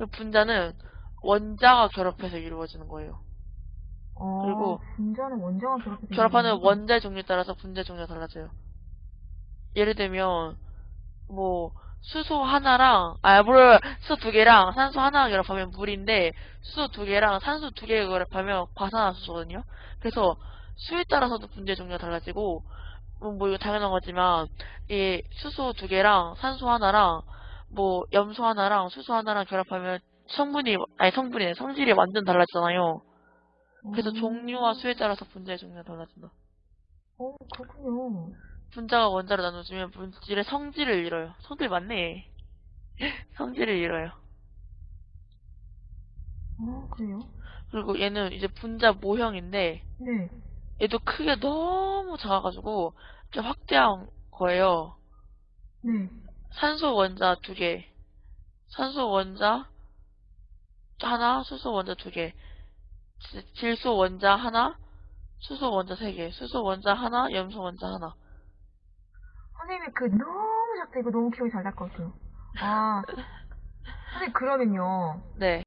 그리고 분자는 원자가 결합해서 이루어지는 거예요. 어, 그리고 분자는 원자와 결합해서 결합하는 원자의 종류에 따라서 분자 종류가 달라져요. 예를 들면 뭐 수소 하나랑 아 물, 수소 두 개랑 산소 하나 결합하면 물인데 수소 두 개랑 산소 두 개 결합하면 과산화수소거든요. 그래서 수에 따라서도 분자 종류가 달라지고 뭐, 뭐 이거 당연한 거지만 이 수소 두 개랑 산소 하나랑 뭐 염소 하나랑 수소 하나랑 결합하면 성분이 아니 성분이 성질이 완전 달라지잖아요. 그래서 음. 종류와 수에 따라서 분자의 종류가 달라진다. 어, 그렇군요. 분자가 원자로 나눠지면 물질의 성질을 잃어요. 성질 맞네. 성질을 잃어요. 어, 그래요? 그리고 얘는 이제 분자 모형인데 네. 얘도 크게 너무 작아가지고 좀 확대한 거예요. 네. 산소 원자 두 개, 산소 원자 하나, 수소 원자 두 개, 지- 질소 원자 하나, 수소 원자 세 개, 수소 원자 하나, 염소 원자 하나. 선생님이 그 너무 작다 이거 너무 기억이 잘 날 것 같아요. 아, 선생님 그러면요. 네.